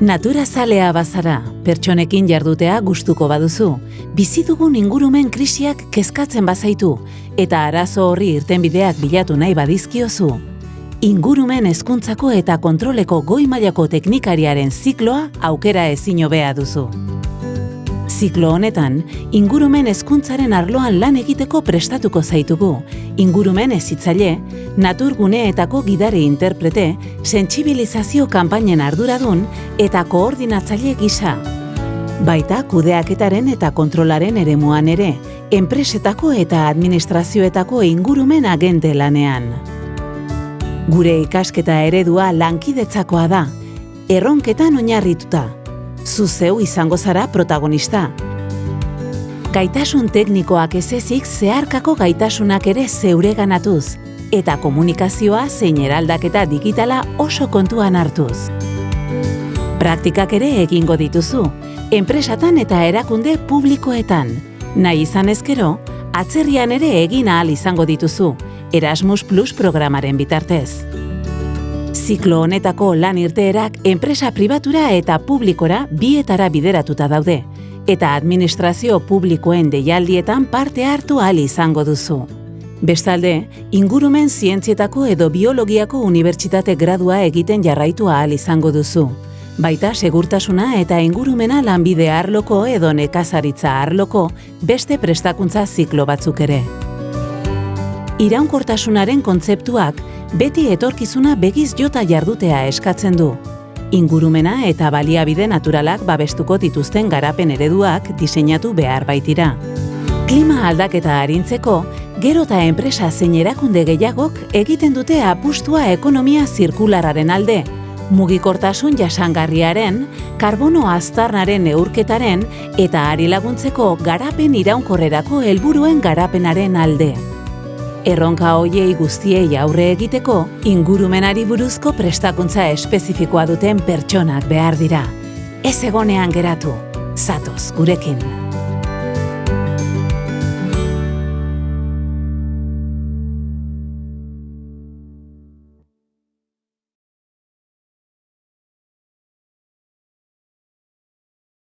Natura zalea bazara, pertsonekin jardutea gustuko baduzu, bizi dugun ingurumen krisiak kezkatzen bazaitu eta arazo horri irtenbideak bilatu nahi badizkiozu, ingurumen hezkuntzako eta kontroleko goi mailako teknikariaren zikloa aukera ezin hobea duzu. Ziklo honetan, ingurumen hezkuntzaren arloan lan egiteko prestatuko zaitugu. Ingurumen ezitzaile, naturguneetako gidare interprete, sentsibilizazio kanpainen arduradun eta koordinatzaile gisa. Baita kudeaketaren eta kontrolaren eremuan ere, enpresetako eta administrazioetako ingurumen agente lanean. Gure ikasketa eredua lankidetzakoa da, erronketan oinarrituta, zu zeu izango zara protagonista. Gaitasun teknikoak ez ezik zeharkako gaitasunak ere zeure ganatuz, eta komunikazioa zein eraldaketa digitala oso kontuan hartuz. Praktikak ere egingo dituzu, enpresatan eta erakunde publikoetan. Nahi izan ezkero, atzerrian ere egin ahal izango dituzu, Erasmus Plus programaren bitartez. Ziklo honetako lan irteerak enpresa pribatura eta publikora bietara bideratuta daude, eta administrazio publikoen deialdietan parte hartu ahal izango duzu. Bestalde, ingurumen zientzietako edo biologiako unibertsitate gradua egiten jarraitu ahal izango duzu. Baita segurtasuna eta ingurumena lanbide arloko edo nekazaritza arloko beste prestakuntza ziklo batzuk ere. Iraunkortasunaren kontzeptuak beti etorkizuna begiz jota jardutea eskatzen du. Ingurumena eta baliabide naturalak babestuko dituzten garapen ereduak diseinatu behar baitira. Klima aldaketa harintzeko, gero eta enpresa zein erakunde gehiagok egiten dute apustua ekonomia zirkulararen alde, mugikortasun jasangarriaren, karbono aztarnaren neurketaren eta ari laguntzeko garapen iraunkorrerako helburuen garapenaren alde erronka hoiei guztiei aurre egiteko, ingurumenari buruzko prestakuntza espezifikoa duten pertsonak behar dira. Ez egonean geratu, zatoz gurekin.